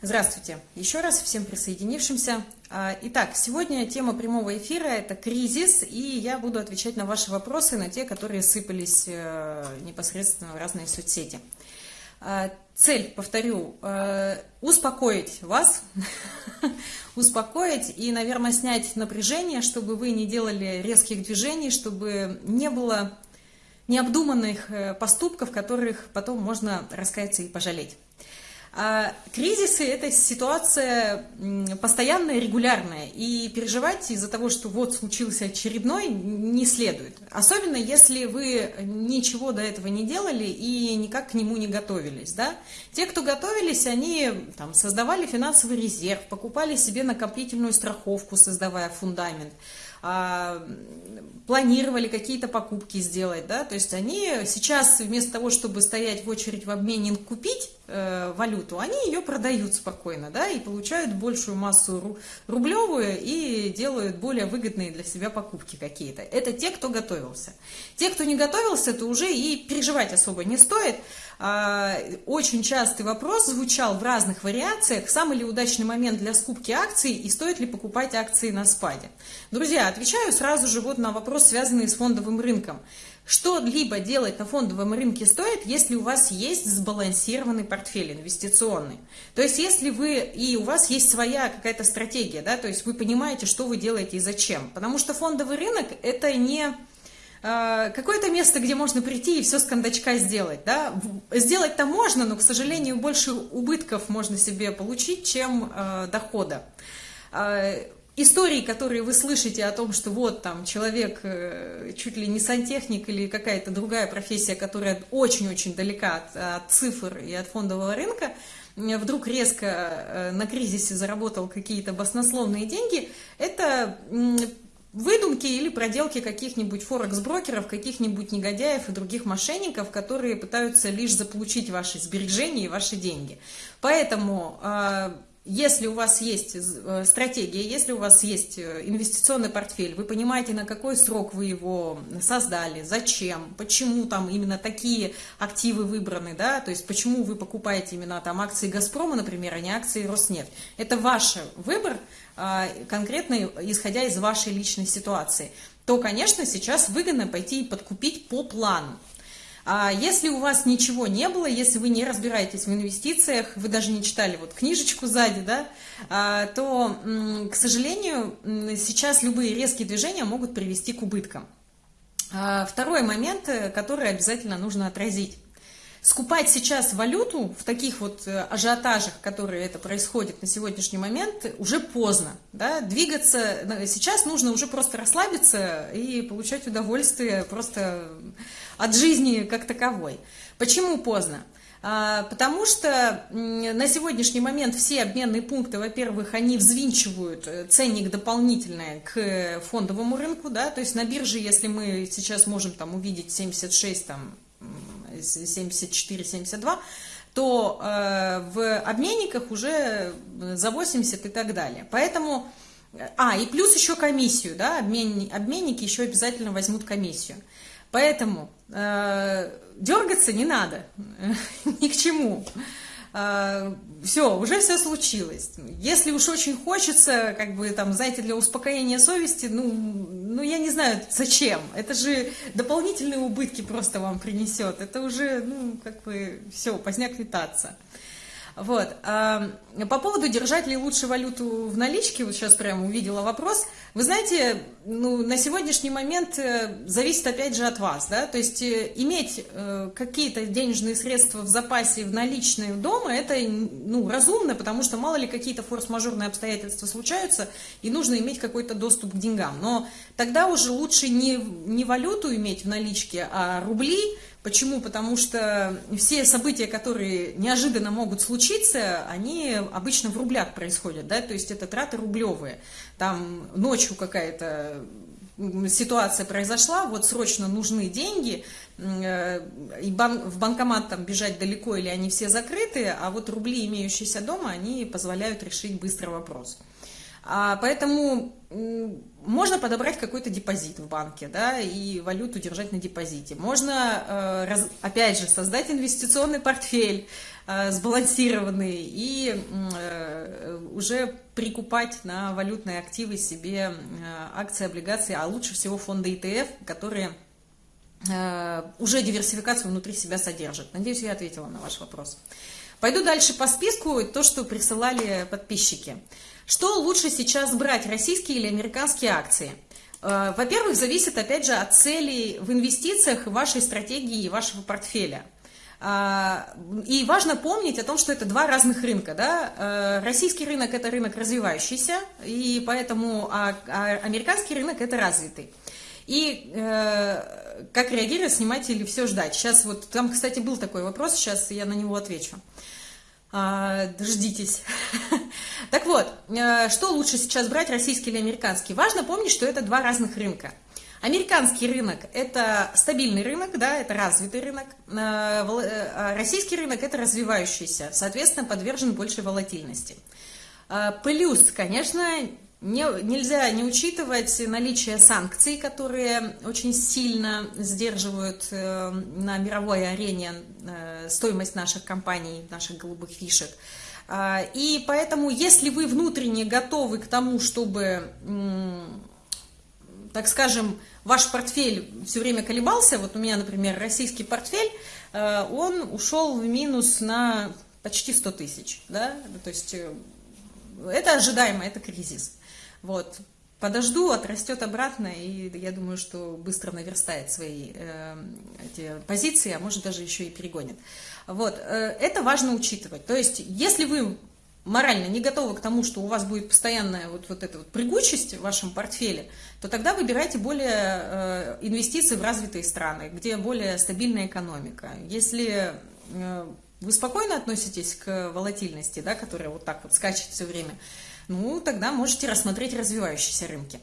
Здравствуйте еще раз всем присоединившимся. А, итак, сегодня тема прямого эфира – это кризис, и я буду отвечать на ваши вопросы, на те, которые сыпались э, непосредственно в разные соцсети. А, цель, повторю, э, успокоить вас, успокоить и, наверное, снять напряжение, чтобы вы не делали резких движений, чтобы не было необдуманных э, поступков, которых потом можно раскаяться и пожалеть. А кризисы – это ситуация постоянная, регулярная, и переживать из-за того, что вот случился очередной, не следует. Особенно, если вы ничего до этого не делали и никак к нему не готовились. Да? Те, кто готовились, они там, создавали финансовый резерв, покупали себе накопительную страховку, создавая фундамент – планировали какие-то покупки сделать, да, то есть они сейчас вместо того, чтобы стоять в очередь в обменник купить э, валюту, они ее продают спокойно, да, и получают большую массу рублевую и делают более выгодные для себя покупки какие-то. Это те, кто готовился. Те, кто не готовился, то уже и переживать особо не стоит, а, очень частый вопрос звучал в разных вариациях, самый ли удачный момент для скупки акций и стоит ли покупать акции на спаде. Друзья, отвечаю сразу же вот на вопрос, связанный с фондовым рынком. Что-либо делать на фондовом рынке стоит, если у вас есть сбалансированный портфель инвестиционный. То есть, если вы, и у вас есть своя какая-то стратегия, да, то есть вы понимаете, что вы делаете и зачем. Потому что фондовый рынок – это не какое-то место, где можно прийти и все с кондачка сделать. Да? Сделать-то можно, но, к сожалению, больше убытков можно себе получить, чем э, дохода. Э, истории, которые вы слышите о том, что вот там человек э, чуть ли не сантехник или какая-то другая профессия, которая очень-очень далека от, от цифр и от фондового рынка, вдруг резко э, на кризисе заработал какие-то баснословные деньги, это выдумки или проделки каких-нибудь форекс-брокеров, каких-нибудь негодяев и других мошенников, которые пытаются лишь заполучить ваши сбережения и ваши деньги. Поэтому а, если у вас есть э, стратегия, если у вас есть э, инвестиционный портфель, вы понимаете, на какой срок вы его создали, зачем, почему там именно такие активы выбраны, да, то есть почему вы покупаете именно там акции «Газпрома», например, а не акции «Роснефть». Это ваш выбор, конкретно исходя из вашей личной ситуации то, конечно, сейчас выгодно пойти и подкупить по плану. А если у вас ничего не было, если вы не разбираетесь в инвестициях, вы даже не читали вот книжечку сзади, да, а, то, к сожалению, сейчас любые резкие движения могут привести к убыткам. А, второй момент, э, который обязательно нужно отразить. Скупать сейчас валюту в таких вот э, ажиотажах, которые это происходит на сегодняшний момент, уже поздно. Да? Двигаться, сейчас нужно уже просто расслабиться и получать удовольствие просто от жизни как таковой. Почему поздно? А, потому что на сегодняшний момент все обменные пункты, во-первых, они взвинчивают э, ценник дополнительный к фондовому рынку, да, то есть на бирже, если мы сейчас можем там увидеть 76 там 74-72, то э, в обменниках уже за 80 и так далее. Поэтому, а, и плюс еще комиссию, да, обмен, обменники еще обязательно возьмут комиссию. Поэтому э, дергаться не надо, ни к чему. А, все, уже все случилось. Если уж очень хочется, как бы там, знаете, для успокоения совести, ну, ну я не знаю, зачем. Это же дополнительные убытки просто вам принесет. Это уже, ну, как бы, все, поздняк летаться. Вот. А, по поводу держать ли лучше валюту в наличке, вот сейчас прямо увидела вопрос. Вы знаете, ну, на сегодняшний момент э, зависит опять же от вас, да, то есть э, иметь э, какие-то денежные средства в запасе в наличные дома, это, ну, разумно, потому что мало ли какие-то форс-мажорные обстоятельства случаются, и нужно иметь какой-то доступ к деньгам. Но тогда уже лучше не, не валюту иметь в наличке, а рубли, Почему? Потому что все события, которые неожиданно могут случиться, они обычно в рублях происходят, да, то есть это траты рублевые. Там ночью какая-то ситуация произошла, вот срочно нужны деньги, э, и в банкомат там бежать далеко или они все закрыты, а вот рубли, имеющиеся дома, они позволяют решить быстро вопрос. А, поэтому можно подобрать какой-то депозит в банке, да, и валюту держать на депозите. Можно, э, опять же, создать инвестиционный портфель э, сбалансированный и э, уже прикупать на валютные активы себе акции, облигации, а лучше всего фонды ETF, которые уже диверсификацию внутри себя содержат. Надеюсь, я ответила на ваш вопрос. Пойду дальше по списку, то, что присылали подписчики. Что лучше сейчас брать, российские или американские акции? Э, во-первых, зависит, опять же, от целей в инвестициях, вашей стратегии и вашего портфеля. Э, и важно помнить о том, что это два разных рынка. Да? Э, российский рынок – это рынок развивающийся, и поэтому а, а американский рынок – это развитый. И э, как реагировать, снимать или все ждать? Сейчас вот, там, кстати, был такой вопрос, сейчас я на него отвечу. Дождитесь. так вот, э, что лучше сейчас брать, российский или американский? Важно помнить, что это два разных рынка. Американский рынок – это стабильный рынок, да, это развитый рынок. Э, э, а российский рынок – это развивающийся, соответственно, подвержен большей волатильности. Плюс, конечно, не, нельзя не учитывать наличие санкций, которые очень сильно сдерживают э, на мировой арене э, стоимость наших компаний, наших голубых фишек. Э, и поэтому, если вы внутренне готовы к тому, чтобы, э, так скажем, ваш портфель все время колебался, вот у меня, например, российский портфель, э, он ушел в минус на почти 100 тысяч, да, то есть э, это ожидаемо, это кризис. Вот. Подожду, отрастет обратно, и я думаю, что быстро наверстает свои э, эти позиции, а может даже еще и перегонит. Вот. Э, это важно учитывать. То есть, если вы морально не готовы к тому, что у вас будет постоянная вот, вот эта вот прыгучесть в вашем портфеле, то тогда выбирайте более э, инвестиции в развитые страны, где более стабильная экономика. Если э, вы спокойно относитесь к волатильности, да, которая вот так вот скачет все время, ну, тогда можете рассмотреть развивающиеся рынки.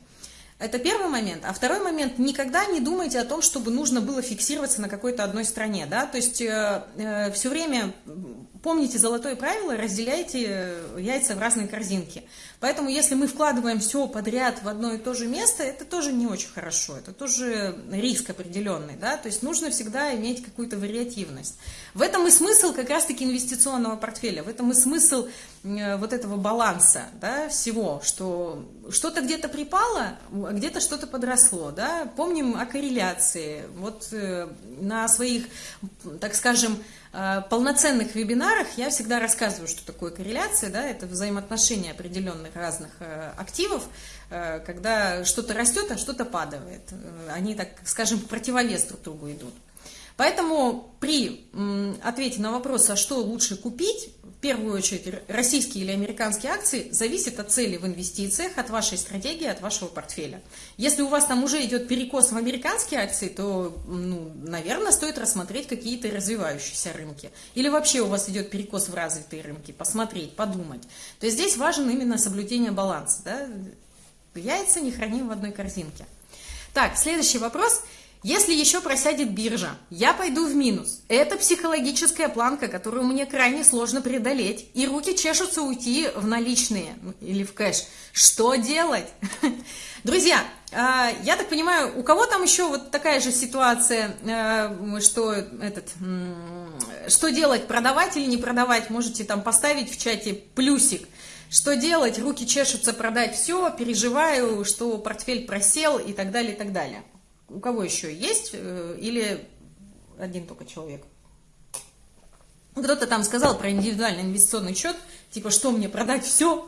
Это первый момент. А второй момент, никогда не думайте о том, чтобы нужно было фиксироваться на какой-то одной стране. Да? То есть э, э, все время помните золотое правило, разделяйте э, яйца в разные корзинки. Поэтому если мы вкладываем все подряд в одно и то же место, это тоже не очень хорошо, это тоже риск определенный. Да? То есть нужно всегда иметь какую-то вариативность. В этом и смысл как раз-таки инвестиционного портфеля, в этом и смысл э, вот этого баланса да, всего, что что-то где-то припало, а где-то что-то подросло. Да? Помним о корреляции. Вот э, на своих, так скажем, полноценных вебинарах я всегда рассказываю, что такое корреляция. Да? Это взаимоотношения определенных разных активов, когда что-то растет, а что-то падает. Они, так скажем, противовес друг другу идут. Поэтому при ответе на вопрос, а что лучше купить, первую очередь российские или американские акции, зависит от цели в инвестициях, от вашей стратегии, от вашего портфеля. Если у вас там уже идет перекос в американские акции, то, ну, наверное, стоит рассмотреть какие-то развивающиеся рынки. Или вообще у вас идет перекос в развитые рынки, посмотреть, подумать. То есть здесь важен именно соблюдение баланса. Да? Яйца не храним в одной корзинке. Так, следующий вопрос – если еще просядет биржа, я пойду в минус. Это психологическая планка, которую мне крайне сложно преодолеть. И руки чешутся уйти в наличные или в кэш. Что делать? Друзья, а, я так понимаю, у кого там еще вот такая же ситуация, а, что этот, что делать, продавать или не продавать, можете там поставить в чате плюсик. Что делать, руки чешутся продать все, переживаю, что портфель просел и так далее, и так далее. У кого еще есть? Э, или один только человек? Кто-то там сказал про индивидуальный инвестиционный счет, типа, что мне, продать все?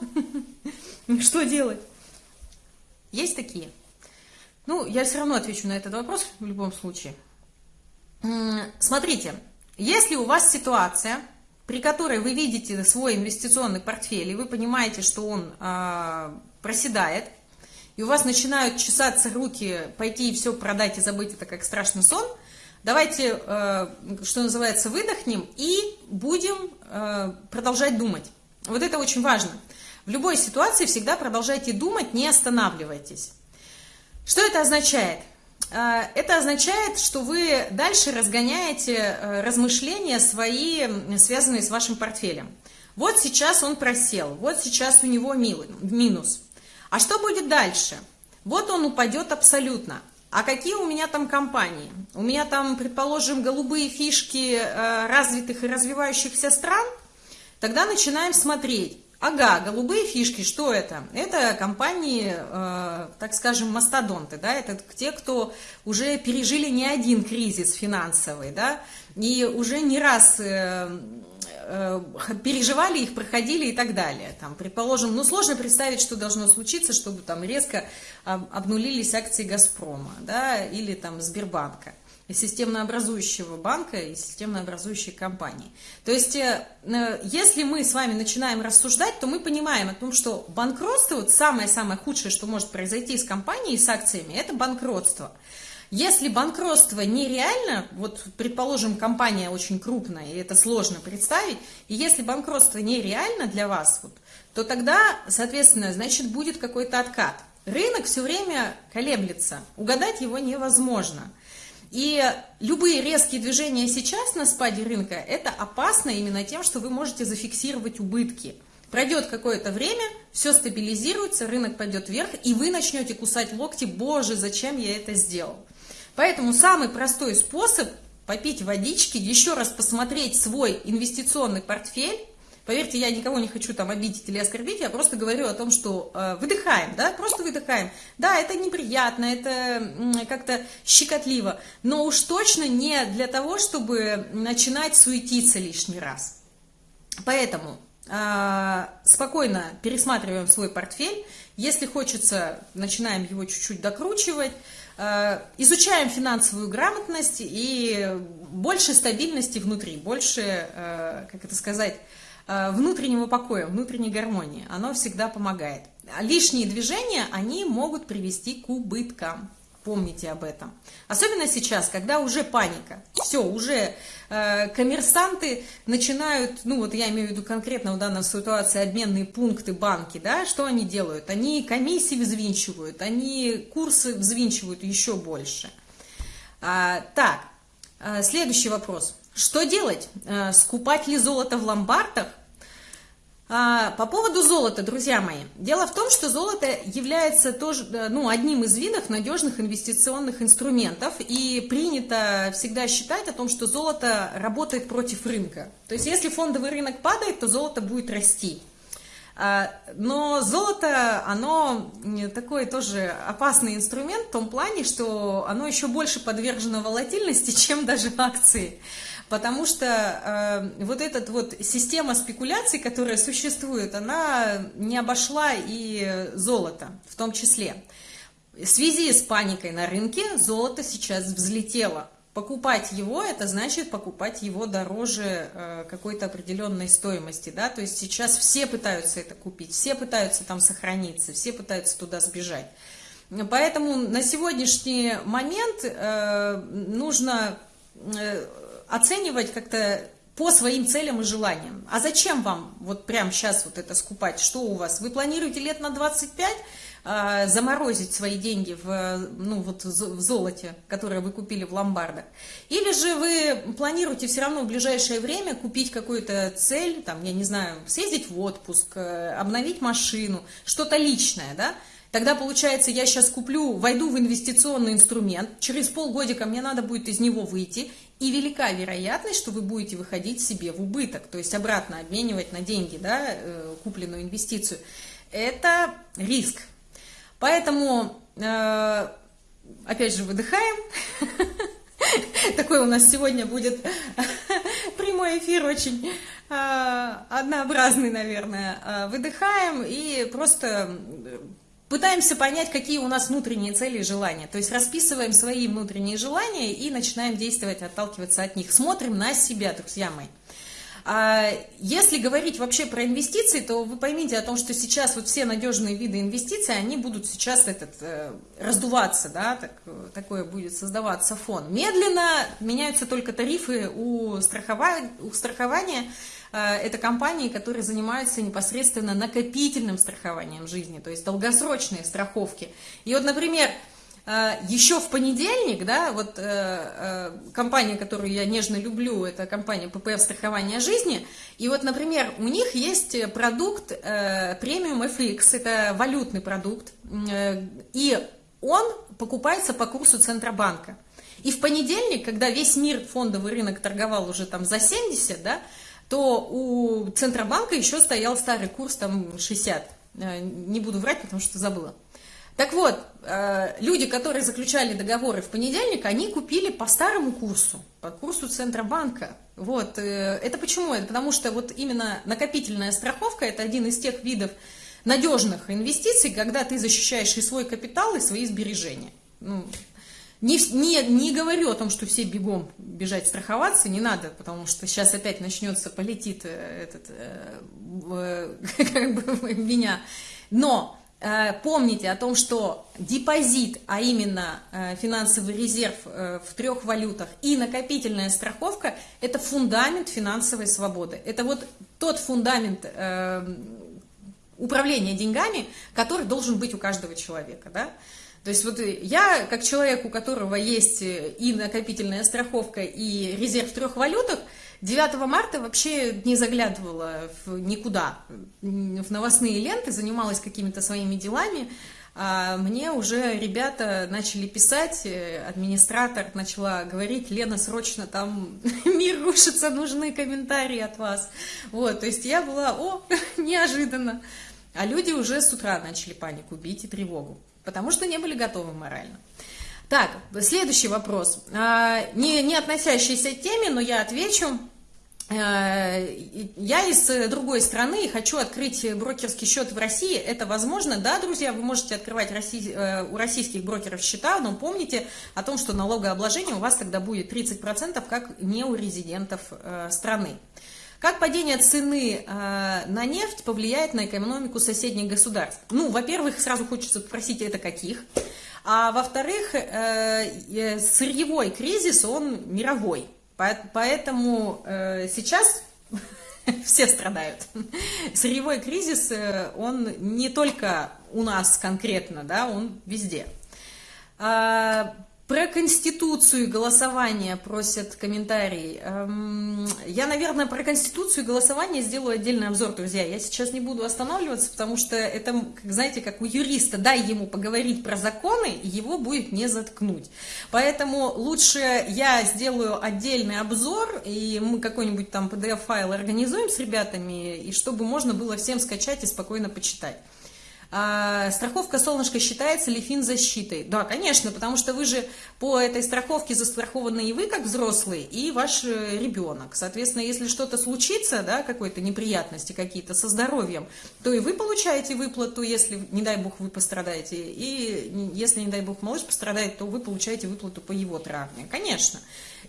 Что делать? Есть такие? Ну, я все равно отвечу на этот вопрос в любом случае. Смотрите, если у вас ситуация, при которой вы видите свой инвестиционный портфель, и вы понимаете, что он э, проседает, и у вас начинают чесаться руки, пойти и все продать и забыть это как страшный сон, давайте, э, что называется, выдохнем и будем э, продолжать думать. Вот это очень важно. В любой ситуации всегда продолжайте думать, не останавливайтесь. Что это означает? Э, это означает, что вы дальше разгоняете размышления свои, связанные с вашим портфелем. Вот сейчас он просел, вот сейчас у него минус – А что будет дальше? Вот он упадет абсолютно. А какие у меня там компании? У меня там, предположим, голубые фишки э, развитых и развивающихся стран? Тогда начинаем смотреть. Ага, голубые фишки, что это? Это компании, э, так скажем, мастодонты, да, это те, кто уже пережили не один кризис финансовый, да, и уже не раз э, переживали их, проходили и так далее. Там, предположим, ну сложно представить, что должно случиться, чтобы там резко обнулились акции «Газпрома», да, или там Сбербанка системнообразующего банка и системнообразующей компании. То есть, э, э, если мы с вами начинаем рассуждать, то мы понимаем о том, что банкротство, вот самое-самое худшее, что может произойти с компанией, с акциями, это банкротство. Если банкротство нереально, вот, предположим, компания очень крупная, и это сложно представить, и если банкротство нереально для вас, вот, то тогда, соответственно, значит, будет какой-то откат. Рынок все время колеблется, угадать его невозможно. И любые резкие движения сейчас на спаде рынка, это опасно именно тем, что вы можете зафиксировать убытки. Пройдет какое-то время, все стабилизируется, рынок пойдет вверх, и вы начнете кусать локти, боже, зачем я это сделал. Поэтому самый простой способ попить водички, еще раз посмотреть свой инвестиционный портфель, Поверьте, я никого не хочу там обидеть или оскорбить, я просто говорю о том, что э, выдыхаем, да, просто выдыхаем. Да, это неприятно, это как-то щекотливо, но уж точно не для того, чтобы начинать суетиться лишний раз. Поэтому э, спокойно пересматриваем свой портфель, если хочется, начинаем его чуть-чуть докручивать, изучаем финансовую грамотность и больше стабильности внутри, больше, э, как это сказать, Э, внутреннего покоя, внутренней гармонии. Оно всегда помогает. Лишние движения, они могут привести к убыткам. Помните об этом. Особенно сейчас, когда уже паника. Все, уже э, коммерсанты начинают, ну вот я имею в виду конкретно в данной ситуации обменные пункты, банки, да, что они делают? Они комиссии взвинчивают, они курсы взвинчивают еще больше. А, так, э, следующий вопрос. Что делать? Э, скупать ли золото в ломбардах? А, по поводу золота, друзья мои. Дело в том, что золото является тоже, э, ну, одним из видов надежных инвестиционных инструментов. И принято всегда считать о том, что золото работает против рынка. То есть, если фондовый рынок падает, то золото будет расти. А, но золото, оно такой тоже опасный инструмент в том плане, что оно еще больше подвержено волатильности, чем даже акции потому что э, вот эта вот система спекуляций, которая существует, она не обошла и золото в том числе. В связи с паникой на рынке золото сейчас взлетело. Покупать его, это значит покупать его дороже э, какой-то определенной стоимости, да, то есть сейчас все пытаются это купить, все пытаются там сохраниться, все пытаются туда сбежать. Поэтому на сегодняшний момент э, нужно э, оценивать как-то по своим целям и желаниям. А зачем вам вот прямо сейчас вот это скупать? Что у вас? Вы планируете лет на 25 э, заморозить свои деньги в, ну, вот в золоте, которое вы купили в ломбардах? Или же вы планируете все равно в ближайшее время купить какую-то цель, там, я не знаю, съездить в отпуск, э, обновить машину, что-то личное, да? Тогда получается, я сейчас куплю, войду в инвестиционный инструмент, через полгодика мне надо будет из него выйти, и велика вероятность, что вы будете выходить себе в убыток, то есть обратно обменивать на деньги, да, э, купленную инвестицию. Это риск. Поэтому, э, опять же, выдыхаем. Такой у нас сегодня будет прямой эфир, очень э, однообразный, наверное. Выдыхаем и просто Пытаемся понять, какие у нас внутренние цели и желания. То есть расписываем свои внутренние желания и начинаем действовать, отталкиваться от них. Смотрим на себя, друзья мои. А если говорить вообще про инвестиции, то вы поймите о том, что сейчас вот все надежные виды инвестиций, они будут сейчас этот, э, раздуваться, да, так, такое будет создаваться фон. Медленно меняются только тарифы у, страхова... у страхования, это компании, которые занимаются непосредственно накопительным страхованием жизни, то есть долгосрочные страховки. И вот, например, а, еще в понедельник, да, вот э, э, компания, которую я нежно люблю, это компания ППФ страхования жизни, и вот, например, у них есть продукт э, премиум FX, это валютный продукт, и он покупается по курсу Центробанка. И в понедельник, когда весь мир фондовый рынок торговал уже там за 70, да, то у Центробанка еще стоял старый курс там 60. Не буду врать, потому что забыла. Так вот, э, люди, которые заключали договоры в понедельник, они купили по старому курсу, по курсу Центробанка. Вот, э, это почему? Это потому что вот именно накопительная страховка – это один из тех видов надежных инвестиций, когда ты защищаешь и свой капитал, и свои сбережения. Ну, не, не, не говорю о том, что все бегом бежать страховаться, не надо, потому что сейчас опять начнется, полетит э, этот, э, как бы меня. Но Э, помните о том, что депозит, а именно э, финансовый резерв э, в трех валютах и накопительная страховка – это фундамент финансовой свободы. Это вот тот фундамент управления деньгами, который должен быть у каждого человека. Да? То есть вот я, как человек, у которого есть и накопительная страховка, и резерв в трех валютах – 9 марта вообще не заглядывала в никуда, в новостные ленты, занималась какими-то своими делами. А мне уже ребята начали писать, э, администратор начала говорить, Лена, срочно там мир рушится, нужны комментарии от вас. Вот, то есть я была, о, неожиданно. А люди уже с утра начали панику бить и тревогу, потому что не были готовы морально. Так, следующий вопрос. А, не, не относящийся к теме, но я отвечу. Э, я из другой страны и хочу открыть брокерский счет в России. Это возможно? Да, друзья, вы можете открывать э, у российских брокеров счета, но помните о том, что налогообложение у вас тогда будет 30%, как не у резидентов э, страны. Как падение цены на нефть повлияет на экономику соседних государств? Ну, во-первых, сразу хочется спросить, это каких? А во-вторых, сырьевой кризис, он мировой. Поэтому э, сейчас все страдают. Сырьевой кризис, э, он не только у нас конкретно, да, он везде. Про Конституцию и голосование просят комментарий. Эм, я, наверное, про Конституцию и голосование сделаю отдельный обзор, друзья. Я сейчас не буду останавливаться, потому что это, знаете, как у юриста. Дай ему поговорить про законы, его будет не заткнуть. Поэтому лучше я сделаю отдельный обзор, и мы какой-нибудь там PDF-файл организуем с ребятами, и чтобы можно было всем скачать и спокойно почитать. А, страховка «Солнышко» считается ли финзащитой? Да, конечно, потому что вы же по этой страховке застрахованы и вы, как взрослый, и ваш э, ребенок. Соответственно, если что-то случится, да, какой-то неприятности какие-то со здоровьем, то и вы получаете выплату, если, не дай бог, вы пострадаете. И если, не дай бог, малыш пострадает, то вы получаете выплату по его травме. Конечно.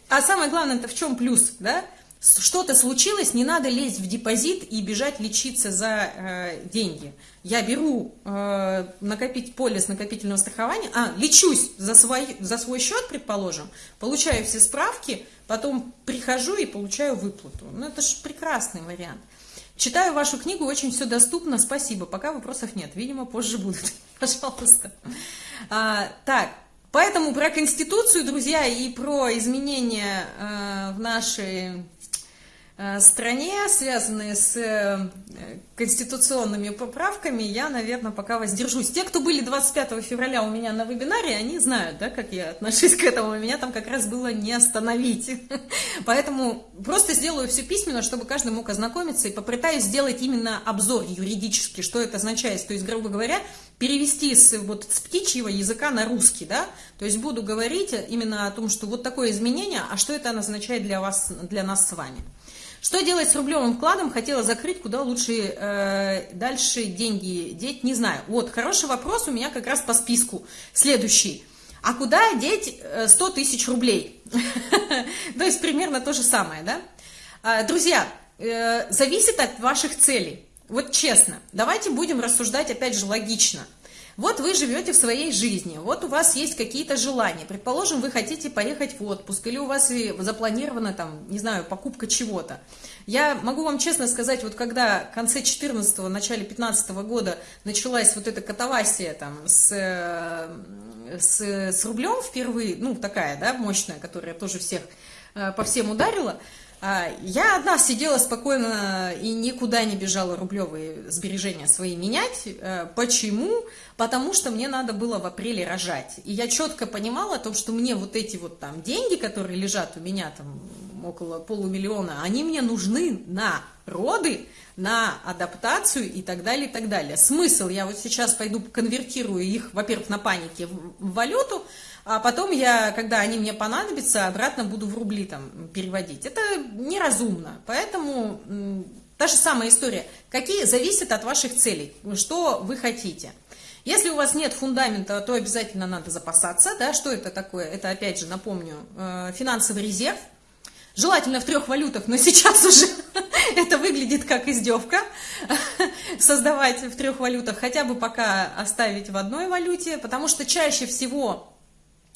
А самое главное, это в чем плюс, да? Что-то случилось, не надо лезть в депозит и бежать лечиться за э, деньги. Я беру э, накопить полис накопительного страхования, а, лечусь за свой, за свой счет, предположим, получаю все справки, потом прихожу и получаю выплату. Ну, это же прекрасный вариант. Читаю вашу книгу, очень все доступно, спасибо. Пока вопросов нет, видимо, позже будут. Пожалуйста. А, так, поэтому про Конституцию, друзья, и про изменения э, в нашей стране, связанные с э, конституционными поправками, я, наверное, пока воздержусь. Те, кто были 25 февраля у меня на вебинаре, они знают, да, как я отношусь к этому. Меня там как раз было не остановить. Поэтому просто сделаю все письменно, чтобы каждый мог ознакомиться и попытаюсь сделать именно обзор юридический, что это означает. То есть, грубо говоря, перевести с, вот, с птичьего языка на русский, да, то есть буду говорить именно о том, что вот такое изменение, а что это означает для вас, для нас с вами. Что делать с рублевым вкладом? Хотела закрыть, куда лучше э, дальше деньги деть, не знаю. Вот, хороший вопрос у меня как раз по списку. Следующий. А куда деть 100 э, тысяч рублей? То есть примерно то же самое, да? А, друзья, э, зависит от ваших целей. Вот честно, давайте будем рассуждать опять же логично. Вот вы живете в своей жизни, вот у вас есть какие-то желания. Предположим, вы хотите поехать в отпуск, или у вас запланирована там, не знаю, покупка чего-то. Я могу вам честно сказать, вот когда в конце 14-го, начале 15 -го года началась вот эта катавасия там с, э, с, с рублем впервые, ну такая, да, мощная, которая тоже всех э, по всем ударила, я одна сидела спокойно и никуда не бежала рублевые сбережения свои менять. Э, почему? Потому что мне надо было в апреле рожать. И я четко понимала о том, что мне вот эти вот там деньги, которые лежат у меня там около полумиллиона, они мне нужны на роды, на адаптацию и так далее, и так далее. Смысл, я вот сейчас пойду конвертирую их, во-первых, на панике в валюту, а потом я, когда они мне понадобятся, обратно буду в рубли там переводить. Это неразумно, поэтому та же самая история. Какие зависят от ваших целей, что вы хотите. Если у вас нет фундамента, то обязательно надо запасаться. Да? Что это такое? Это, опять же, напомню, э, финансовый резерв. Желательно в трех валютах, но сейчас уже это выглядит как издевка. Создавать в трех валютах, хотя бы пока оставить в одной валюте, потому что чаще всего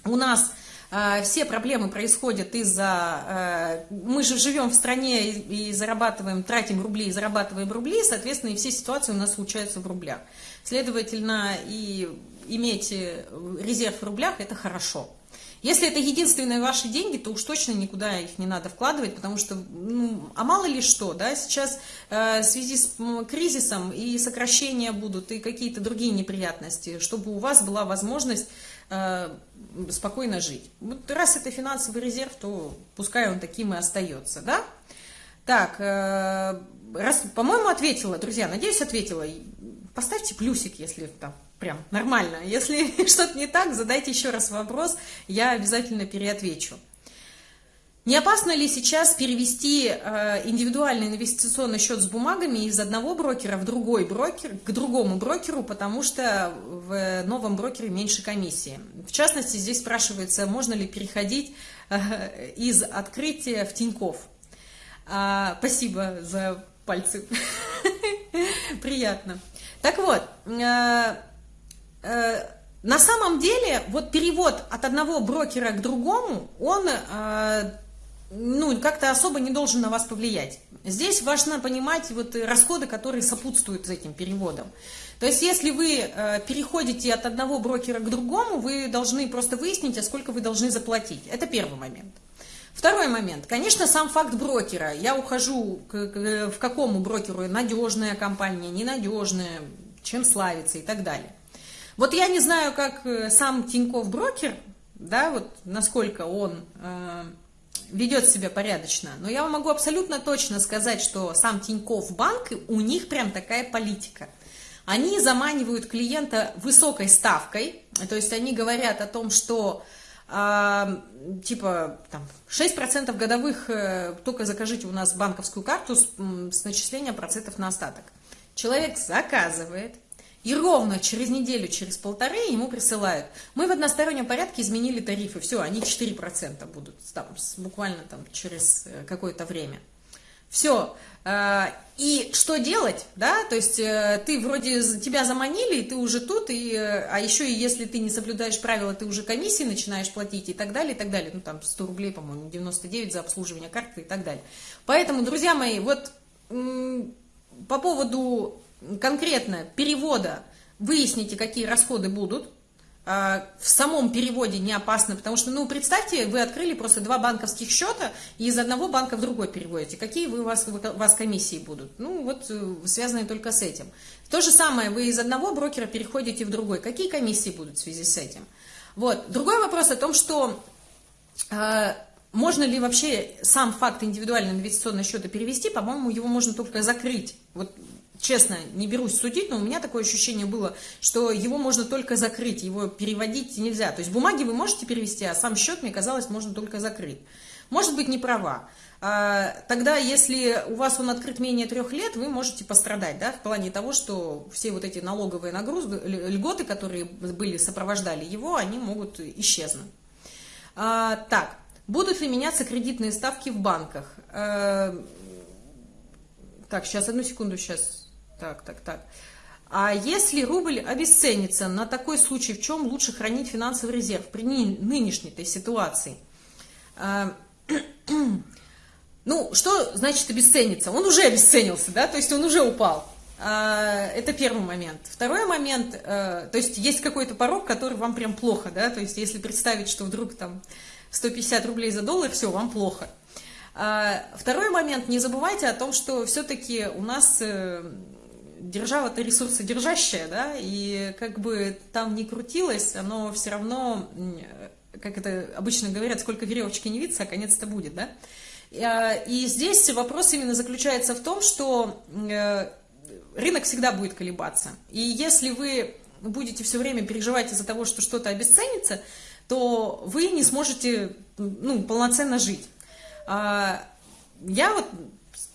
у нас э, все проблемы происходят из-за... Э, мы же живем в стране и, зарабатываем, тратим рубли и зарабатываем рубли, соответственно, и все ситуации у нас случаются в рублях. Следовательно, и иметь э, резерв в рублях – это хорошо. Если это единственные ваши деньги, то уж точно никуда их не надо вкладывать, потому что, ну, а мало ли что, да, сейчас э, в связи с кризисом и сокращения будут, и какие-то другие неприятности, чтобы у вас была возможность спокойно жить. Вот раз это финансовый резерв, то пускай он таким и остается, да? Так, э, раз, по-моему, ответила, друзья, надеюсь, ответила. Поставьте плюсик, если там прям нормально. Если что-то не так, задайте еще раз вопрос, я обязательно переотвечу. Не опасно ли сейчас перевести э, индивидуальный инвестиционный счет с бумагами из одного брокера в другой брокер, к другому брокеру, потому что в новом брокере меньше комиссии? В частности, здесь спрашивается, можно ли переходить э, из открытия в Тиньков. А, спасибо за пальцы. Приятно. Так вот, э, на самом деле, вот перевод от одного брокера к другому, он ну, как-то особо не должен на вас повлиять. Здесь важно понимать вот расходы, которые сопутствуют этим переводам. То есть, если вы э, переходите от одного брокера к другому, вы должны просто выяснить, а сколько вы должны заплатить. Это первый момент. Второй момент. Конечно, сам факт брокера. Я ухожу к, к, в какому брокеру надежная компания, ненадежная, чем славится и так далее. Вот я не знаю, как э, сам Тиньков брокер, да, вот насколько он... Э, ведет себя порядочно. Но я вам могу абсолютно точно сказать, что сам Тиньков банк, у них прям такая политика. Они заманивают клиента высокой ставкой, то есть они говорят о том, что э, типа там, 6% годовых, э, только закажите у нас банковскую карту с, с начислением процентов на остаток. Человек заказывает, и ровно через неделю, через полторы ему присылают. Мы в одностороннем порядке изменили тарифы. Все, они 4% будут там, буквально там, через э, какое-то время. Все. Э, и что делать, да, то есть э, ты вроде, тебя заманили, и ты уже тут, и, а еще и если ты не соблюдаешь правила, ты уже комиссии начинаешь платить и так далее, и так далее. Ну, там 100 рублей, по-моему, 99 за обслуживание карты и так далее. Поэтому, друзья мои, вот по поводу конкретно перевода выясните, какие расходы будут. А, в самом переводе не опасно, потому что, ну, представьте, вы открыли просто два банковских счета и из одного банка в другой переводите. Какие вы, у, вас, у вас комиссии будут? Ну, вот э, связанные только с этим. То же самое, вы из одного брокера переходите в другой. Какие комиссии будут в связи с этим? Вот. Другой вопрос о том, что э, можно ли вообще сам факт индивидуального инвестиционного счета перевести, по-моему, его можно только закрыть. Вот честно, не берусь судить, но у меня такое ощущение было, что его можно только закрыть, его переводить нельзя. То есть бумаги вы можете перевести, а сам счет, мне казалось, можно только закрыть. Может быть, не права. А, тогда, если у вас он открыт менее трех лет, вы можете пострадать, да, в плане того, что все вот эти налоговые нагрузки, льготы, которые были, сопровождали его, они могут исчезнуть. А, так, будут ли меняться кредитные ставки в банках? А, так, сейчас, одну секунду, сейчас так, так, так. А если рубль обесценится, на такой случай в чем лучше хранить финансовый резерв при нынешней этой ситуации? А, ну, что значит обесценится? Он уже обесценился, да, то есть он уже упал. А, это первый момент. Второй момент, э, то есть есть какой-то порог, который вам прям плохо, да, то есть если представить, что вдруг там 150 рублей за доллар, все, вам плохо. А, второй момент, не забывайте о том, что все-таки у нас э, держава-то ресурсодержащая, да, и как бы там не крутилось, оно все равно, как это обычно говорят, сколько веревочки не виться, а конец-то будет, да. А, и здесь вопрос именно заключается в том, что э, рынок всегда будет колебаться. И если вы будете все время переживать из-за того, что что-то обесценится, то вы не сможете ну, полноценно жить. А, я вот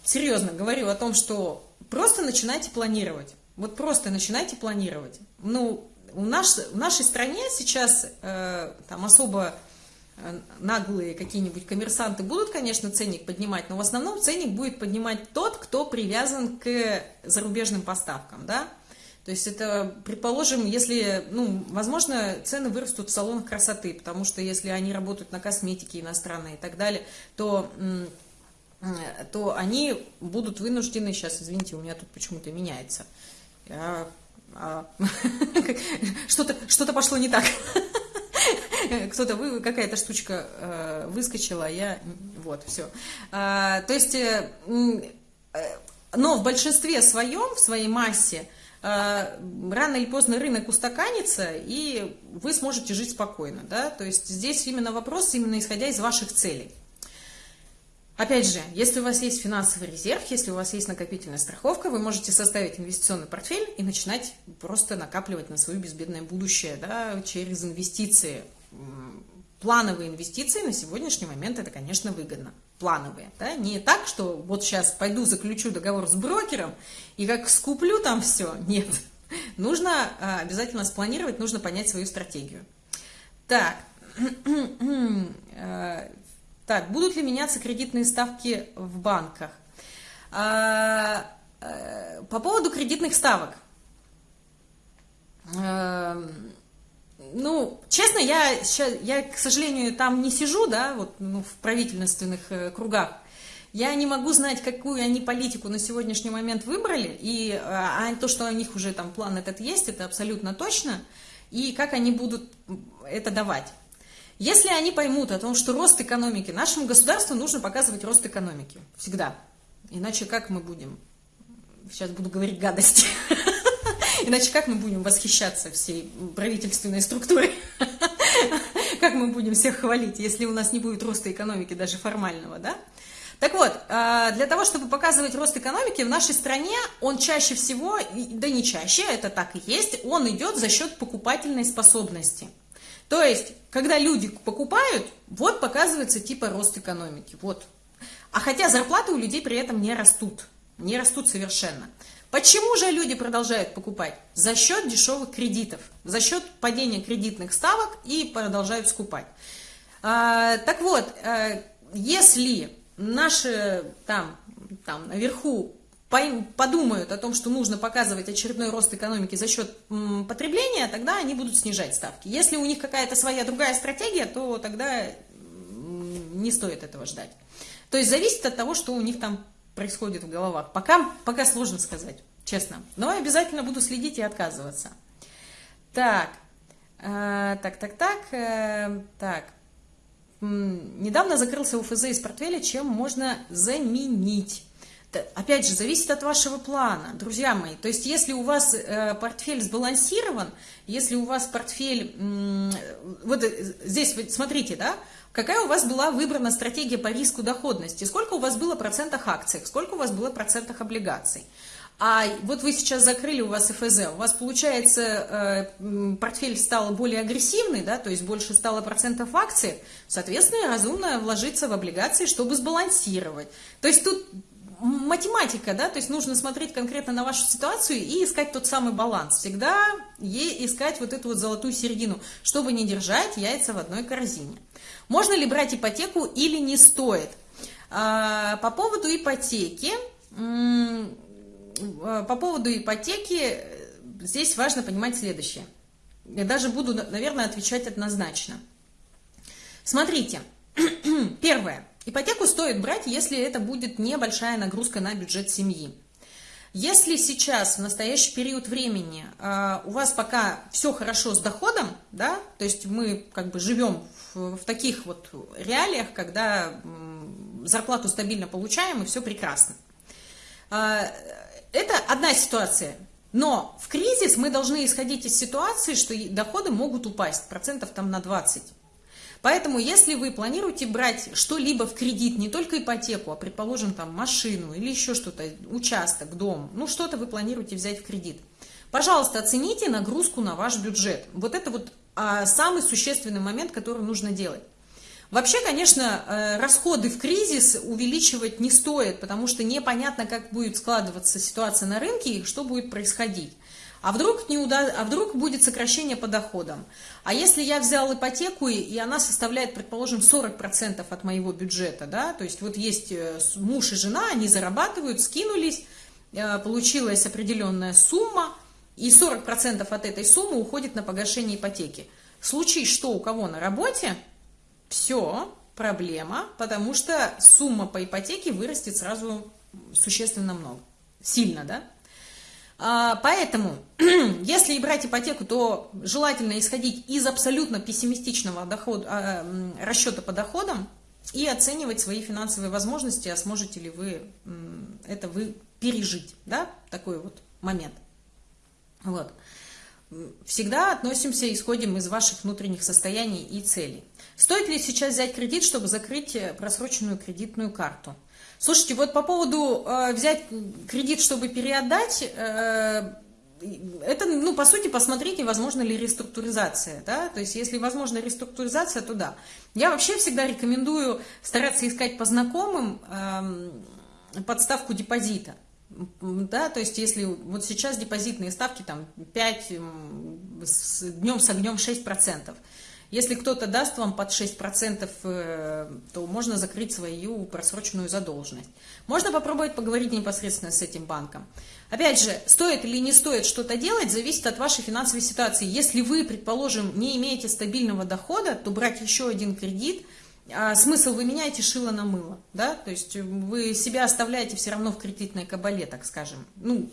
серьезно говорю о том, что просто начинайте планировать. Вот просто начинайте планировать. Ну, у нас, в нашей стране сейчас э, там особо э, наглые какие-нибудь коммерсанты будут, конечно, ценник поднимать, но в основном ценник будет поднимать тот, кто привязан к зарубежным поставкам, да. То есть это, предположим, если, ну, возможно, цены вырастут в салонах красоты, потому что если они работают на косметике иностранной и так далее, то то они будут вынуждены, сейчас, извините, у меня тут почему-то меняется, а, что-то что пошло не так, кто-то, вы, какая-то штучка э, выскочила, а я, вот, все. А, то есть, э, э, но в большинстве своем, в своей массе, рано или поздно рынок устаканится, и вы сможете жить спокойно, да, то есть здесь именно вопрос, именно исходя из ваших целей. Опять же, если у вас есть финансовый резерв, если у вас есть накопительная страховка, вы можете составить инвестиционный портфель и начинать просто накапливать на свое безбедное будущее да, через инвестиции. Плановые инвестиции на сегодняшний момент это, конечно, выгодно. Плановые. Да? Не так, что вот сейчас пойду заключу договор с брокером и как скуплю там все. Нет. Нужно а, обязательно спланировать, нужно понять свою стратегию. Так, э, так, будут ли меняться кредитные ставки в банках? А, а, по поводу кредитных ставок. А, ну, честно, я, я, к сожалению, там не сижу, да, вот ну, в правительственных э, кругах. Я не могу знать, какую они политику на сегодняшний момент выбрали, и а, то, что у них уже там план этот есть, это абсолютно точно, и как они будут это давать. Если они поймут о том, что рост экономики, нашему государству нужно показывать рост экономики. Всегда. Иначе как мы будем? Сейчас буду говорить гадости. Иначе как мы будем восхищаться всей правительственной структурой? Как мы будем всех хвалить, если у нас не будет роста экономики, даже формального, да? Так вот, а, для того, чтобы показывать рост экономики в нашей стране, он чаще всего, да не чаще, это так и есть, он идет за счет покупательной способности. То есть, когда люди покупают, вот показывается типа рост экономики. Вот. А хотя зарплаты у людей при этом не растут. Не растут совершенно. Почему же люди продолжают покупать? За счет дешевых кредитов, за счет падения кредитных ставок и продолжают скупать. А, так вот, а, если наши там, там наверху подумают о том, что нужно показывать очередной рост экономики за счет потребления, тогда они будут снижать ставки. Если у них какая-то своя другая стратегия, то тогда не стоит этого ждать. То есть зависит от того, что у них там происходит в головах. Пока, пока сложно сказать, честно. Но обязательно буду следить и отказываться. Так, э, так, так, так, э, так. Недавно закрылся УФЗ из портфеля, чем можно заменить? Опять же, зависит от вашего плана, друзья мои. То есть, если у вас э, портфель сбалансирован, если у вас портфель... Э, вот здесь, смотрите, да, какая у вас была выбрана стратегия по риску доходности, сколько у вас было процентов акций, сколько у вас было процентов облигаций. А вот вы сейчас закрыли у вас ФЗ, у вас получается э, портфель стал более агрессивный, да, то есть больше стало процентов акций, соответственно, разумно вложиться в облигации, чтобы сбалансировать. То есть тут математика, да, то есть нужно смотреть конкретно на вашу ситуацию и искать тот самый баланс. Всегда искать вот эту вот золотую середину, чтобы не держать яйца в одной корзине. Можно ли брать ипотеку или не стоит? А, по поводу ипотеки, по поводу ипотеки, здесь важно понимать следующее. Я даже буду, наверное, отвечать однозначно. Смотрите, первое. Ипотеку стоит брать, если это будет небольшая нагрузка на бюджет семьи. Если сейчас, в настоящий период времени, а, у вас пока все хорошо с доходом, да, то есть мы как бы живем в, в таких вот реалиях, когда зарплату стабильно получаем и все прекрасно. А, это одна ситуация. Но в кризис мы должны исходить из ситуации, что доходы могут упасть процентов там на 20. Поэтому, если вы планируете брать что-либо в кредит, не только ипотеку, а, предположим, там машину или еще что-то, участок, дом, ну, что-то вы планируете взять в кредит, пожалуйста, оцените нагрузку на ваш бюджет. Вот это вот а, самый существенный момент, который нужно делать. Вообще, конечно, э, расходы в кризис увеличивать не стоит, потому что непонятно, как будет складываться ситуация на рынке и что будет происходить. А вдруг, не уда... а вдруг будет сокращение по доходам? А если я взял ипотеку, и она составляет, предположим, 40% от моего бюджета, да, то есть вот есть э, муж и жена, они зарабатывают, скинулись, э, получилась определенная сумма, и 40% от этой суммы уходит на погашение ипотеки. Случае, что у кого на работе, все, проблема, потому что сумма по ипотеке вырастет сразу существенно много, сильно, да? А, поэтому, если брать ипотеку, то желательно исходить из абсолютно пессимистичного дохода, расчета по доходам и оценивать свои финансовые возможности, а сможете ли вы это вы пережить, да, такой вот момент. Вот. Всегда относимся, исходим из ваших внутренних состояний и целей. Стоит ли сейчас взять кредит, чтобы закрыть э, просроченную кредитную карту? Слушайте, вот по поводу э, взять кредит, чтобы переотдать, э, это, ну, по сути, посмотрите, возможно ли реструктуризация, да, то есть, если возможна реструктуризация, то да. Я вообще всегда рекомендую стараться искать по знакомым э, подставку депозита, да, то есть, если вот сейчас депозитные ставки там 5, с, днем с огнем 6%, если кто-то даст вам под 6%, э, то можно закрыть свою просроченную задолженность. Можно попробовать поговорить непосредственно с этим банком. Опять же, стоит или не стоит что-то делать, зависит от вашей финансовой ситуации. Если вы, предположим, не имеете стабильного дохода, то брать еще один кредит, а смысл вы меняете шило на мыло, да, то есть вы себя оставляете все равно в кредитной кабале, так скажем. Ну,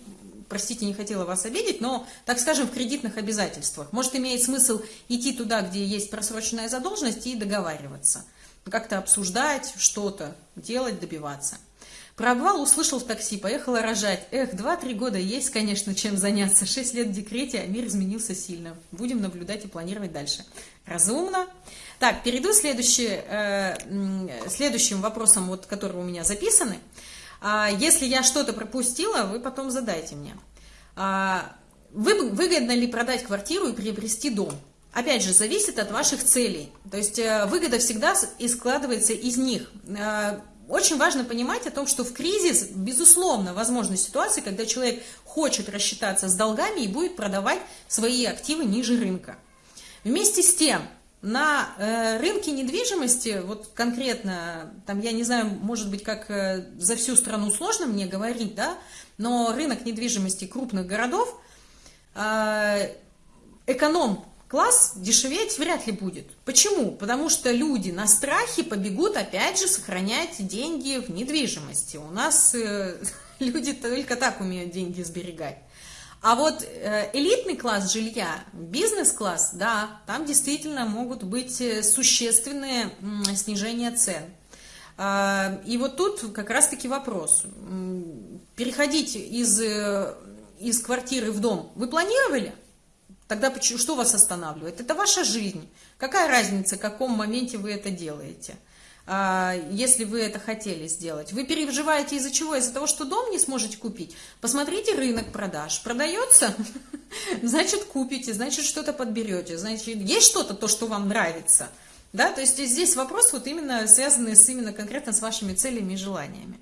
простите, не хотела вас обидеть, но, так скажем, в кредитных обязательствах. Может, имеет смысл идти туда, где есть просроченная задолженность, и договариваться. Как-то обсуждать что-то, делать, добиваться. Про обвал услышал в такси, поехала рожать. Эх, 2-3 года есть, конечно, чем заняться. 6 лет в декрете, а мир изменился сильно. Будем наблюдать и планировать дальше. Разумно. Так, перейду следующий, э, следующим вопросом, вот, которые у меня записаны. А если я что-то пропустила, вы потом задайте мне. А, вы, выгодно ли продать квартиру и приобрести дом? Опять же, зависит от ваших целей. То есть э, выгода всегда и складывается из них. Э, очень важно понимать о том, что в кризис, безусловно, возможны ситуации, когда человек хочет рассчитаться с долгами и будет продавать свои активы ниже рынка. Вместе с тем, на э, рынке недвижимости, вот конкретно, там, я не знаю, может быть, как э, за всю страну сложно мне говорить, да, но рынок недвижимости крупных городов, э, эконом-класс дешеветь вряд ли будет. Почему? Потому что люди на страхе побегут, опять же, сохранять деньги в недвижимости. У нас люди только так умеют деньги сберегать. А вот э, элитный класс жилья, бизнес-класс, да, там действительно могут быть э, существенные снижения цен. А, и вот тут как раз-таки вопрос. Переходить из, э, из квартиры в дом вы планировали? Тогда что вас останавливает? Это ваша жизнь. Какая разница, в каком моменте вы это делаете? А, если вы это хотели сделать. Вы переживаете из-за чего? Из-за того, что дом не сможете купить? Посмотрите рынок продаж. Продается? Значит, купите, значит, что-то подберете, значит, есть что-то, то, что вам нравится. Да, то есть здесь вопрос вот именно связанный с именно конкретно с вашими целями и желаниями.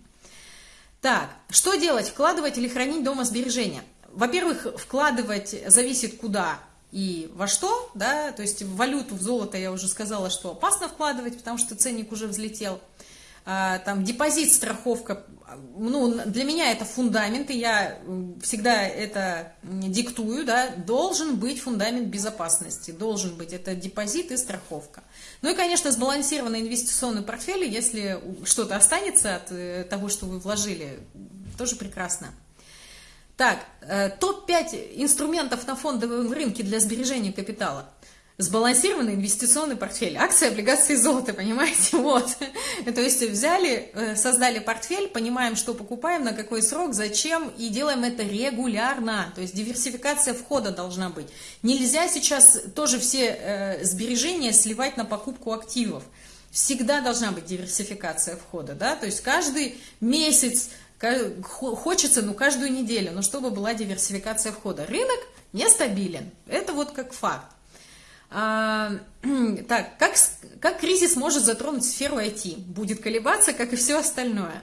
Так, что делать? Вкладывать или хранить дома сбережения? Во-первых, вкладывать зависит куда и во что, да, то есть в валюту, в золото я уже сказала, что опасно вкладывать, потому что ценник уже взлетел. а, там депозит, страховка, ну, для меня это фундамент, и я всегда это диктую, да, должен быть фундамент безопасности, должен быть, это депозит и страховка. Ну и, конечно, сбалансированный инвестиционный портфель, если что-то останется от э, того, что вы вложили, тоже прекрасно. Так, э, топ-5 инструментов на фондовом рынке для сбережения капитала – сбалансированный инвестиционный портфель, акции, облигации, золото, понимаете, вот. То есть взяли, э, создали портфель, понимаем, что покупаем, на какой срок, зачем, и делаем это регулярно, то есть диверсификация входа должна быть. Нельзя сейчас тоже все э, сбережения сливать на покупку активов. Всегда должна быть диверсификация входа, да, то есть каждый месяц, хочется, ну, каждую неделю, но чтобы была диверсификация входа. Рынок нестабилен, это вот как факт. А, так, как, как кризис может затронуть сферу IT? Будет колебаться, как и все остальное.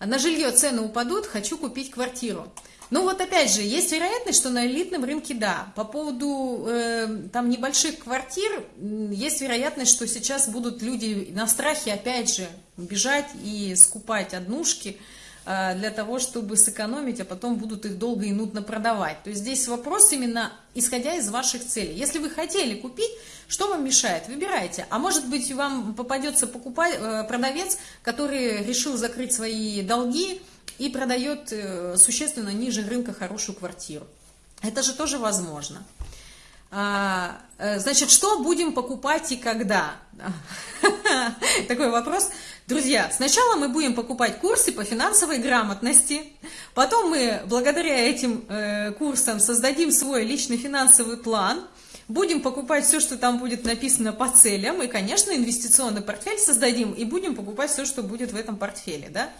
На жилье цены упадут, хочу купить квартиру. Ну вот опять же, есть вероятность, что на элитном рынке да. По поводу э, там небольших квартир, есть вероятность, что сейчас будут люди на страхе опять же бежать и скупать однушки. А, для того, чтобы сэкономить, а потом будут их долго и нудно продавать. То есть здесь вопрос именно исходя из ваших целей. Если вы хотели купить, что вам мешает? Выбирайте. А может быть, вам попадется покупать, э, продавец, который решил закрыть свои долги и продает э, существенно ниже рынка хорошую квартиру. Это же тоже возможно. А, э, значит, что будем покупать и когда? Такой вопрос. Друзья, сначала мы будем покупать курсы по финансовой грамотности, потом мы благодаря этим э, курсам создадим свой личный финансовый план, будем покупать все, что там будет написано по целям, и, конечно, инвестиционный портфель создадим, и будем покупать все, что будет в этом портфеле, да?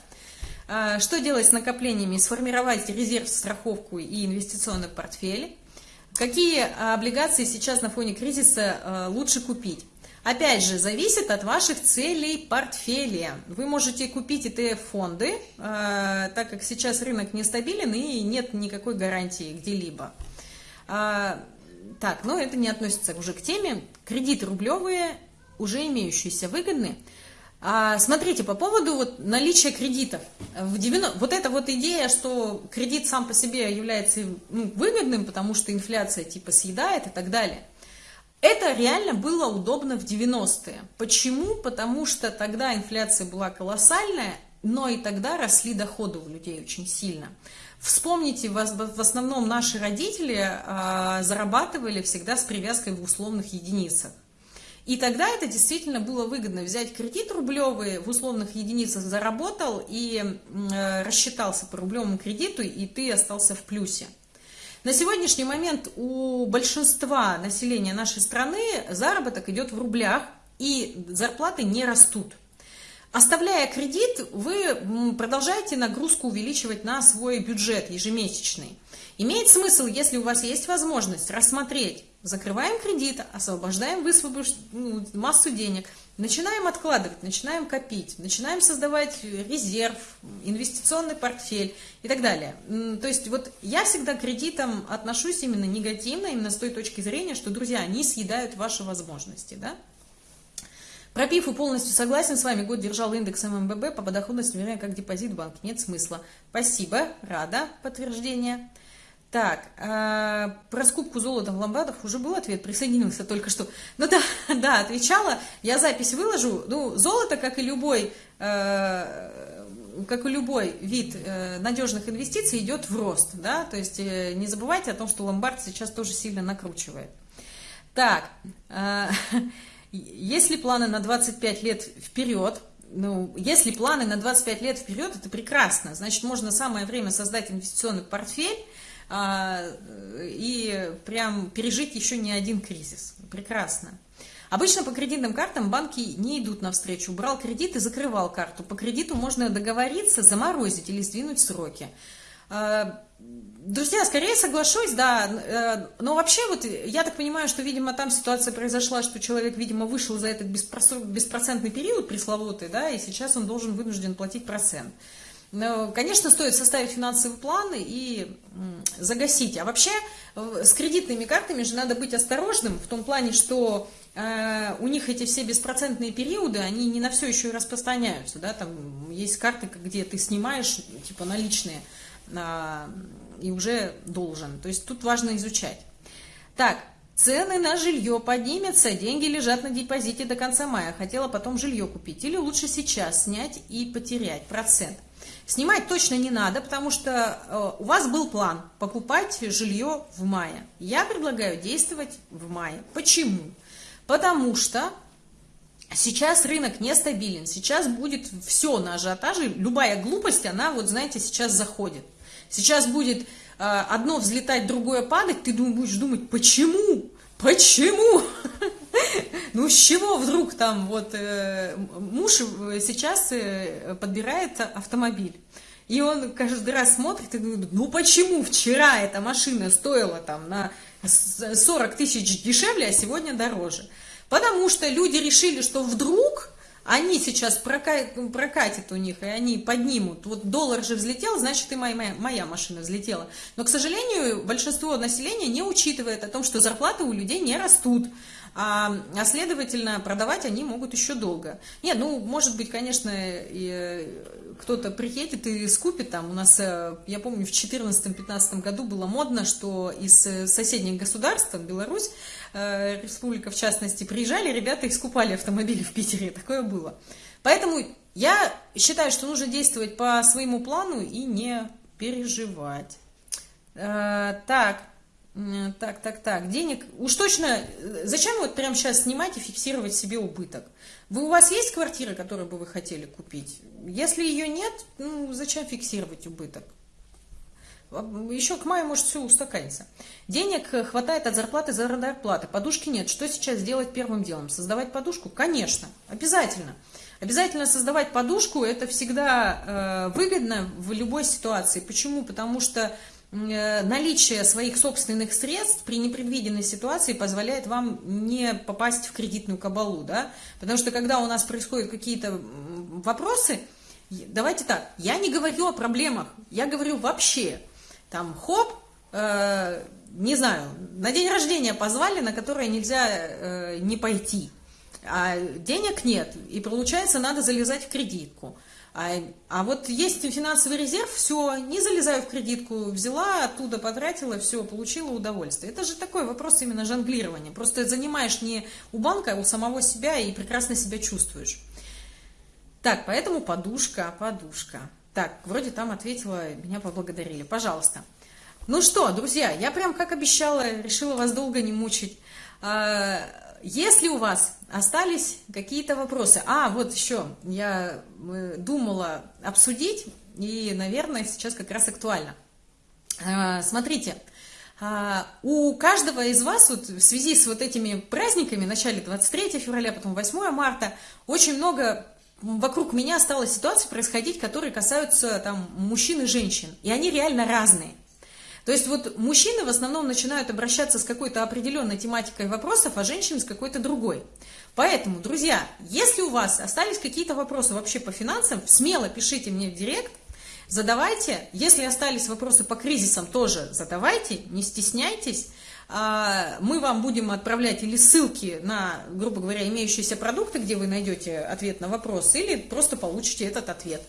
А, что делать с накоплениями? Сформировать резерв, страховку и инвестиционный портфель. Какие облигации сейчас на фоне кризиса э, лучше купить? Опять же, зависит от ваших целей портфеля. Вы можете купить ETF-фонды, э, так как сейчас рынок нестабилен и нет никакой гарантии где-либо. Так, но это не относится уже к теме. Кредиты рублевые, уже имеющиеся, выгодны. А, смотрите, по поводу вот наличия кредитов. В 90... Вот эта вот идея, что кредит сам по себе является ну, выгодным, потому что инфляция типа съедает и так далее – это реально было удобно в 90-е. Почему? Потому что тогда инфляция была колоссальная, но и тогда росли доходы у людей очень сильно. Вспомните, в основном наши родители а, зарабатывали всегда с привязкой в условных единицах. И тогда это действительно было выгодно взять кредит рублевый, в условных единицах заработал и э, рассчитался по рублевому кредиту, и ты остался в плюсе. На сегодняшний момент у большинства населения нашей страны заработок идет в рублях, и зарплаты не растут. Оставляя кредит, вы продолжаете нагрузку увеличивать на свой бюджет ежемесячный. Имеет смысл, если у вас есть возможность рассмотреть, закрываем кредит, освобождаем высвобож... ну, массу денег, начинаем откладывать, начинаем копить, начинаем создавать резерв, инвестиционный портфель и так далее. То есть вот я всегда к кредитам отношусь именно негативно, именно с той точки зрения, что, друзья, они съедают ваши возможности, да? Про ПИФу полностью согласен с вами. Год держал индекс ММББ по подоходности, вернее, как депозит в банке. Нет смысла. Спасибо, рада, подтверждение. Так, э, про скупку золота в ломбардах уже был ответ, присоединился только что. Ну да, да, отвечала, я запись выложу. Ну, золото, как и любой, э, как и любой вид э, надежных инвестиций, идет в рост, да, то есть э, не забывайте о том, что ломбард сейчас тоже сильно накручивает. Так, э, если планы на 25 лет вперед, ну, если планы на 25 лет вперед, это прекрасно, значит, можно самое время создать инвестиционный портфель, и прям пережить еще не один кризис. Прекрасно. Обычно по кредитным картам банки не идут навстречу. Брал кредит и закрывал карту. По кредиту можно договориться, заморозить или сдвинуть сроки. А, друзья, скорее соглашусь, да, э, но вообще вот я так понимаю, что, видимо, там ситуация произошла, что человек, видимо, вышел за этот беспроцентный период пресловутый, да, и сейчас он должен вынужден платить процент. Но, конечно, стоит составить финансовый план и загасить. А вообще с кредитными картами же надо быть осторожным в том плане, что э, у них эти все беспроцентные периоды, они не на все еще и распространяются. Да? Там есть карты, где ты снимаешь типа наличные э, и уже должен. То есть тут важно изучать. Так, Цены на жилье поднимутся, деньги лежат на депозите до конца мая. Хотела потом жилье купить. Или лучше сейчас снять и потерять процент. Снимать точно не надо, потому что э, у вас был план покупать жилье в мае. Я предлагаю действовать в мае. Почему? Потому что сейчас рынок нестабилен, сейчас будет все на ажиотаже, любая глупость, она вот знаете, сейчас заходит. Сейчас будет Э, одно взлетать, другое падать, ты будешь думать, почему? Почему? Ну, с чего вдруг там вот э, муж сейчас э, подбирает автомобиль? И он каждый раз смотрит и думает, ну почему вчера эта машина стоила там на 40 тысяч дешевле, а сегодня дороже? Потому что люди решили, что вдруг они сейчас прокатят, прокатят у них, и они поднимут. Вот доллар же взлетел, значит и моя, моя, моя машина взлетела. Но, к сожалению, большинство населения не учитывает о том, что зарплаты у людей не растут. А, а следовательно, продавать они могут еще долго. Нет, ну, может быть, конечно, кто-то приедет и скупит там. У нас, э, я помню, в 2014-2015 году было модно, что из э, соседних государств, Беларусь, Э, республика в частности, приезжали, ребята их скупали автомобили в Питере, такое было. Поэтому я считаю, что нужно действовать по своему плану и не переживать. Э, так, так, так, так, денег, уж точно, зачем вот прямо сейчас снимать и фиксировать себе убыток? Вы, у вас есть квартира, которую бы вы хотели купить? Если ее нет, ну, зачем фиксировать убыток? Еще к маю может все устаканиться. Денег хватает от зарплаты за зарплаты, подушки нет. Что сейчас делать первым делом? Создавать подушку? Конечно, обязательно. Обязательно создавать подушку, это всегда э, выгодно в любой ситуации. Почему? Потому что э, наличие своих собственных средств при непредвиденной ситуации позволяет вам не попасть в кредитную кабалу. Да? Потому что когда у нас происходят какие-то вопросы, давайте так, я не говорю о проблемах, я говорю вообще там хоп, э, не знаю, на день рождения позвали, на которое нельзя э, не пойти, а денег нет, и получается надо залезать в кредитку. А, а вот есть финансовый резерв, все, не залезаю в кредитку, взяла, оттуда потратила, все, получила удовольствие. Это же такой вопрос именно жонглирования. Просто занимаешь не у банка, а у самого себя и прекрасно себя чувствуешь. Так, поэтому подушка, подушка. Так, вроде там ответила, меня поблагодарили. Пожалуйста. Ну что, друзья, я прям как обещала, решила вас долго не мучить. А, если у вас остались какие-то вопросы, а вот еще я э, думала обсудить, и, наверное, сейчас как раз актуально. А, смотрите, а, у каждого из вас вот в связи с вот этими праздниками, в начале 23 февраля, потом 8 марта, очень много вокруг меня стала ситуация происходить, которые касаются там мужчин и женщин, и они реально разные. То есть вот мужчины в основном начинают обращаться с какой-то определенной тематикой вопросов, а женщины с какой-то другой. Поэтому, друзья, если у вас остались какие-то вопросы вообще по финансам, смело пишите мне в директ, задавайте. Если остались вопросы по кризисам, тоже задавайте, не стесняйтесь. А, мы вам будем отправлять или ссылки на, грубо говоря, имеющиеся продукты, где вы найдете ответ на вопрос, или просто получите этот ответ.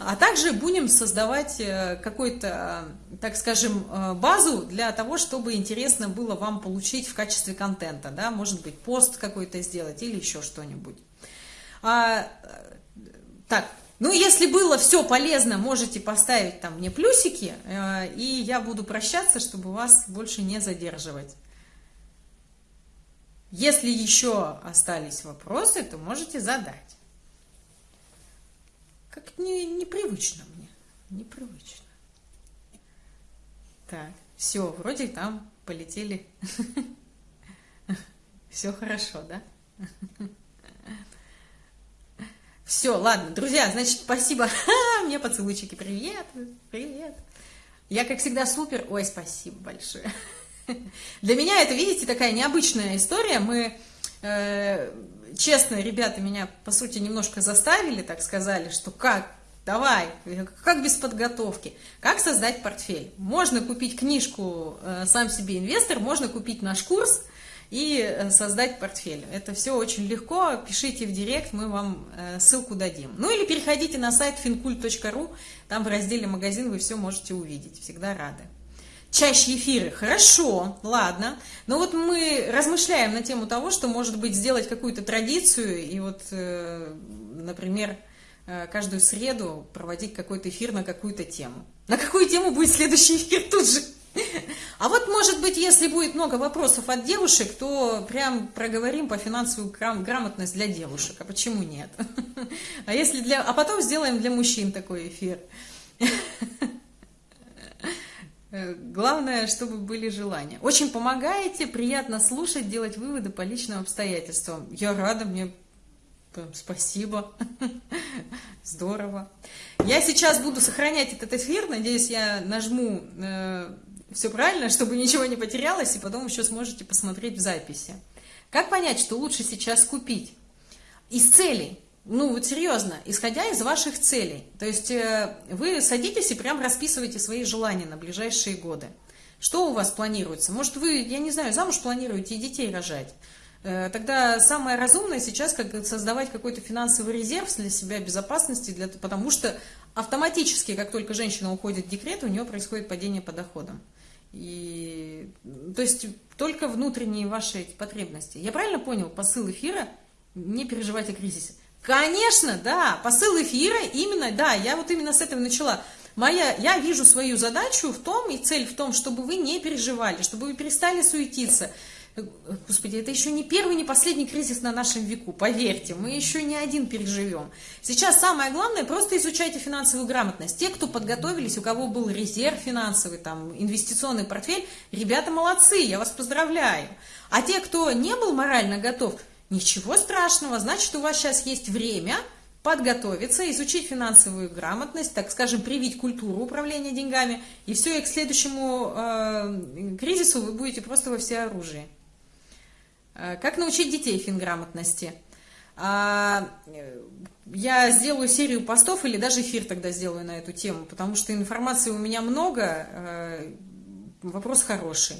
А также будем создавать э, какую-то, так скажем, э, базу для того, чтобы интересно было вам получить в качестве контента. Да? Может быть, пост какой-то сделать или еще что-нибудь. А, так, ну, если было все полезно, можете поставить там мне плюсики, э, и я буду прощаться, чтобы вас больше не задерживать. Если еще остались вопросы, то можете задать. Как не, непривычно мне, непривычно. Так, все, вроде там полетели. Все хорошо, да? Все, ладно, друзья, значит, спасибо. Мне поцелуйчики. Привет, привет. Я, как всегда, супер. Ой, спасибо большое. Для меня это, видите, такая необычная история. Мы, э, честно, ребята меня, по сути, немножко заставили, так сказали, что как, давай, как без подготовки. Как создать портфель? Можно купить книжку э, «Сам себе инвестор», можно купить наш курс и э, создать портфель. Это все очень легко, пишите в директ, мы вам э, ссылку дадим. Ну или переходите на сайт fincult.ru, там в разделе «Магазин» вы все можете увидеть, всегда рады. Чаще эфиры, хорошо, ладно. Но вот мы размышляем на тему того, что, может быть, сделать какую-то традицию и вот, например, Э, каждую среду проводить какой-то эфир на какую-то тему. На какую тему будет следующий эфир тут же? А вот, может быть, если будет много вопросов от девушек, то прям проговорим по финансовую грамотность для девушек. А почему нет? А, если для... а потом сделаем для мужчин такой эфир. Главное, чтобы были желания. Очень помогаете, приятно слушать, делать выводы по личным обстоятельствам. Я рада, мне Спасибо. Здорово. Я сейчас буду сохранять этот эфир. Надеюсь, я нажму э, все правильно, чтобы ничего не потерялось, и потом еще сможете посмотреть в записи. Как понять, что лучше сейчас купить? Из целей. Ну, вот серьезно, исходя из ваших целей. То есть э, вы садитесь и прям расписываете свои желания на ближайшие годы. Что у вас планируется? Может, вы, я не знаю, замуж планируете и детей рожать? Э, тогда самое разумное сейчас как создавать какой-то финансовый резерв для себя безопасности, для, потому что автоматически, как только женщина уходит в декрет, у нее происходит падение по доходам. И, то есть только внутренние ваши потребности. Я правильно понял посыл эфира? Не переживать о кризисе. Конечно, да, посыл эфира именно, да, я вот именно с этого начала. Моя, я вижу свою задачу в том, и цель в том, чтобы вы не переживали, чтобы вы перестали суетиться, Господи, это еще не первый, не последний кризис на нашем веку, поверьте, мы еще не один переживем. Сейчас самое главное, просто изучайте финансовую грамотность. Те, кто подготовились, у кого был резерв финансовый, там, инвестиционный портфель, ребята молодцы, я вас поздравляю. А те, кто не был морально готов, ничего страшного, значит, у вас сейчас есть время подготовиться, изучить финансовую грамотность, так скажем, привить культуру управления деньгами, и все, и к следующему э, кризису вы будете просто во всеоружии. Э, как научить детей финграмотности? А, я сделаю серию постов или даже эфир тогда сделаю на эту тему, потому что информации у меня много, э, вопрос хороший.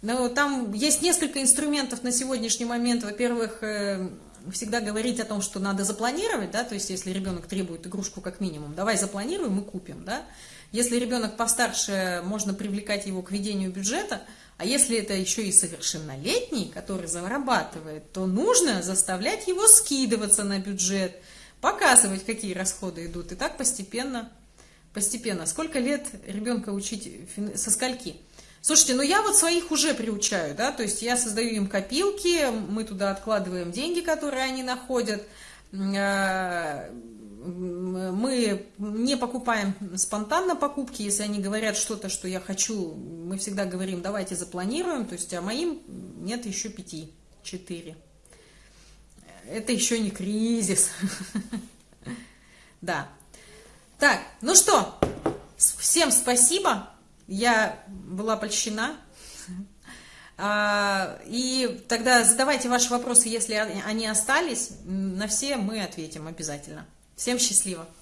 Но там есть несколько инструментов на сегодняшний момент. Во-первых, э, всегда говорить о том, что надо запланировать, да, то есть если ребенок требует игрушку как минимум, давай запланируем и купим, да. Если ребенок постарше, можно привлекать его к ведению бюджета – а если это еще и совершеннолетний, который зарабатывает, то нужно заставлять его скидываться на бюджет, показывать, какие расходы идут. И так постепенно, постепенно. Сколько лет ребенка учить со скольки? Слушайте, ну я вот своих уже приучаю, да, то есть я создаю им копилки, мы туда откладываем деньги, которые они находят, а, мы не покупаем спонтанно покупки, если они говорят что-то, что я хочу, мы всегда говорим, давайте запланируем, то есть, а моим нет еще пяти, четыре. Это еще не кризис. Да. Так, ну что, всем спасибо, я была польщена. А, и тогда задавайте ваши вопросы, если они остались, на все мы ответим обязательно. Всем счастливо!